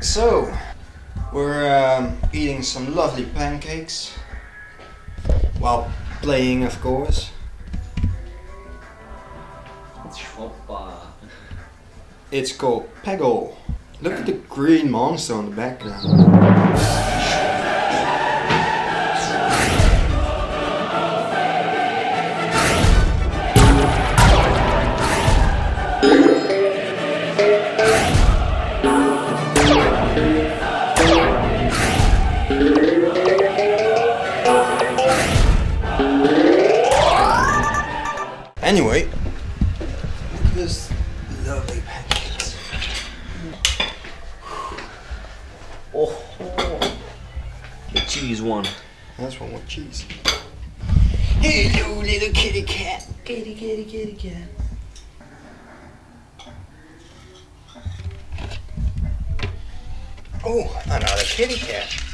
So, we're um, eating some lovely pancakes while playing, of course. It's called Peggle. Look at the green monster on the background. Anyway, look at this lovely pancakes. Oh, the cheese one. That's one with cheese. Hello, little kitty cat. Kitty, kitty, kitty cat. Oh, another kitty cat.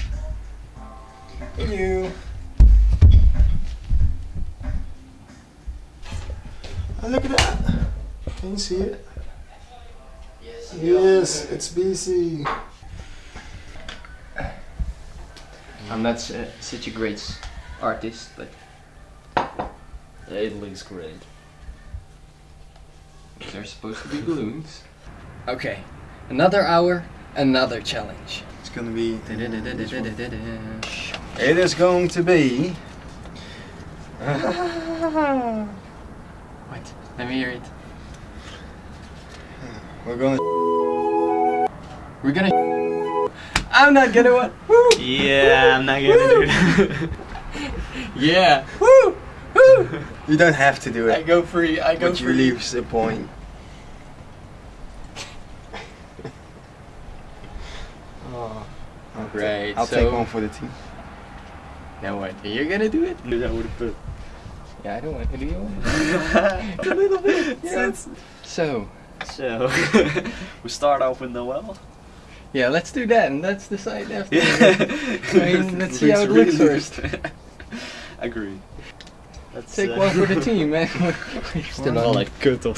Hello. Oh, look at that. Can you see it? Yes, it's BC. I'm not s- uh, such a great artist, but It looks great. they're supposed to be balloons. Okay, another hour, another challenge. It's gonna be. What? It is going to be. What? Let me hear it. We're gonna. We're gonna. I'm not gonna what? Woo! Yeah, I'm not gonna do that. Yeah! Woo! Woo! You don't have to do it. I go free. I go but you free. leaves a point. Oh, I'll Right, I'll so- take one for the team. Now what? Are You're gonna do it? Do that with a bit. Yeah, I don't want to do you want a little bit. Yeah. So, So, we start off with Noel. yeah, let's do that and let's decide after. Yeah. I mean, let's see how it looks first. Agree. Let's Take uh, one for the team, man. Still on. like kut of.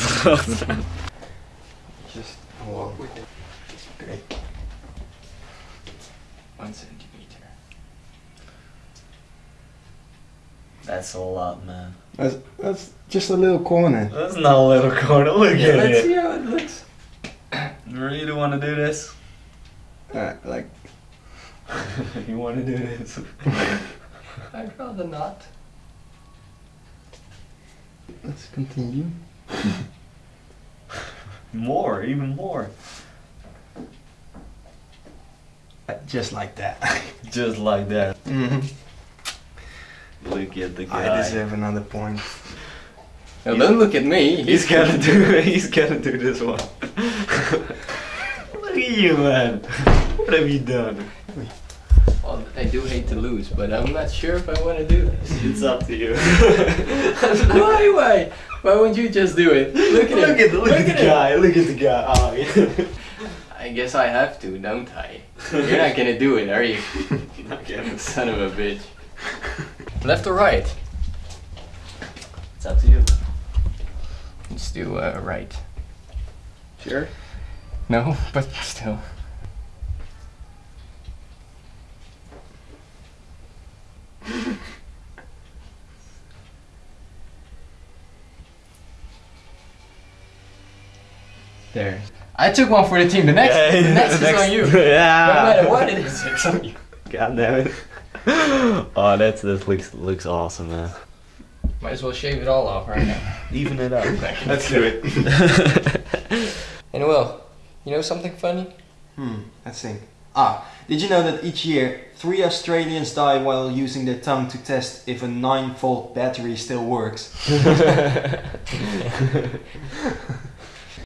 Just walk with it. Great. One centimeter. That's a lot, man. That's, that's just a little corner. That's not a little corner. Look Yeah, at let's it. see how it looks. You really want to do this? Uh, like, you want to do this? I'd rather not. let's continue. More, even more. Uh, Just like that. Just like that. hmm Look at the guy. I deserve another point. Now don't look at me. He's gotta do. He's gotta do this one. Look at you, man. What have you done? Well, I do hate to lose, but I'm not sure if I want to do this. It's up to you. why, why? Why won't you just do it? Look at look him. at the, look, at the guy. Look at the guy. Oh, yeah. I guess I have to, don't I? You're not gonna do it, are you? You're not getting this. Son of a bitch. Left or right? It's up to you. Let's do uh, right. Sure. No, but still. There. I took one for the team. The next, the next, is on you. Yeah. No matter what it is, it's on you. God damn it. Oh, that's this looks looks awesome, man. Might as well shave it all off right now. Even it up. Let's do it. And well, you know something funny? Hmm, let's think. Ah, did you know that each year three Australians die while using their tongue to test if a 9 volt battery still works?